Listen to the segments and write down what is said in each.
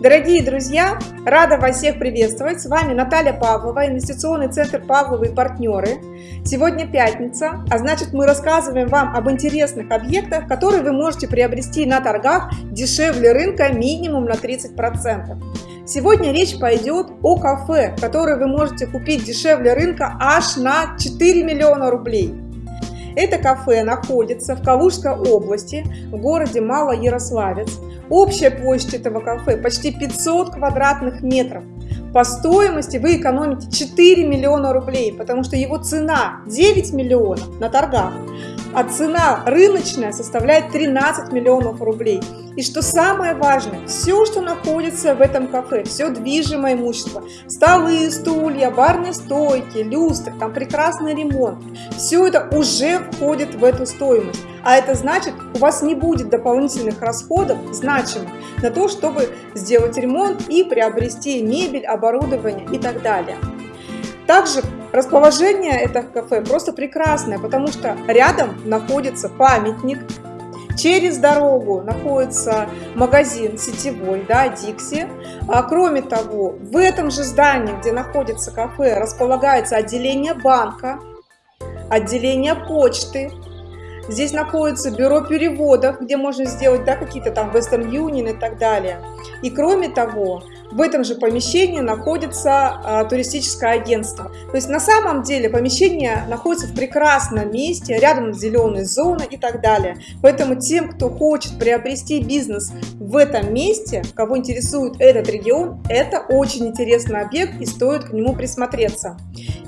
Дорогие друзья, рада вас всех приветствовать. С вами Наталья Павлова, инвестиционный центр Павловы и партнеры. Сегодня пятница, а значит мы рассказываем вам об интересных объектах, которые вы можете приобрести на торгах дешевле рынка минимум на 30%. Сегодня речь пойдет о кафе, которое вы можете купить дешевле рынка аж на 4 миллиона рублей. Это кафе находится в Калужской области, в городе Малоярославец. Общая площадь этого кафе почти 500 квадратных метров. По стоимости вы экономите 4 миллиона рублей, потому что его цена 9 миллионов на торгах, а цена рыночная составляет 13 миллионов рублей. И что самое важное, все, что находится в этом кафе, все движимое имущество, столы, стулья, барные стойки, люстры, там прекрасный ремонт, все это уже входит в эту стоимость. А это значит, у вас не будет дополнительных расходов значимых на то, чтобы сделать ремонт и приобрести мебель, оборудование и так далее. Также расположение этого кафе просто прекрасное, потому что рядом находится памятник Через дорогу находится магазин сетевой, да, Дикси. А, кроме того, в этом же здании, где находится кафе, располагается отделение банка, отделение почты. Здесь находится бюро переводов, где можно сделать да, какие-то там Western Union и так далее. И кроме того, в этом же помещении находится а, туристическое агентство. То есть на самом деле помещение находится в прекрасном месте, рядом с зеленой зоной и так далее. Поэтому тем, кто хочет приобрести бизнес в этом месте, кого интересует этот регион, это очень интересный объект и стоит к нему присмотреться.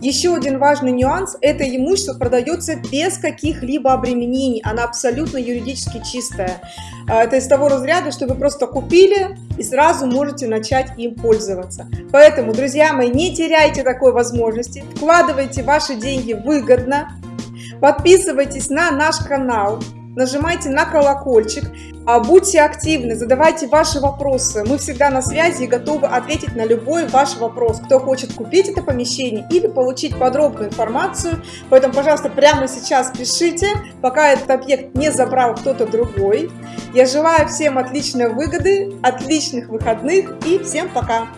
Еще один важный нюанс – это имущество продается без каких-либо обременений, она абсолютно юридически чистая. Это из того разряда, что вы просто купили и сразу можете начать им пользоваться. Поэтому, друзья мои, не теряйте такой возможности, вкладывайте ваши деньги выгодно, подписывайтесь на наш канал, нажимайте на колокольчик, а, будьте активны, задавайте ваши вопросы. Мы всегда на связи и готовы ответить на любой ваш вопрос. Кто хочет купить это помещение или получить подробную информацию. Поэтому, пожалуйста, прямо сейчас пишите, пока этот объект не забрал кто-то другой. Я желаю всем отличной выгоды, отличных выходных и всем пока!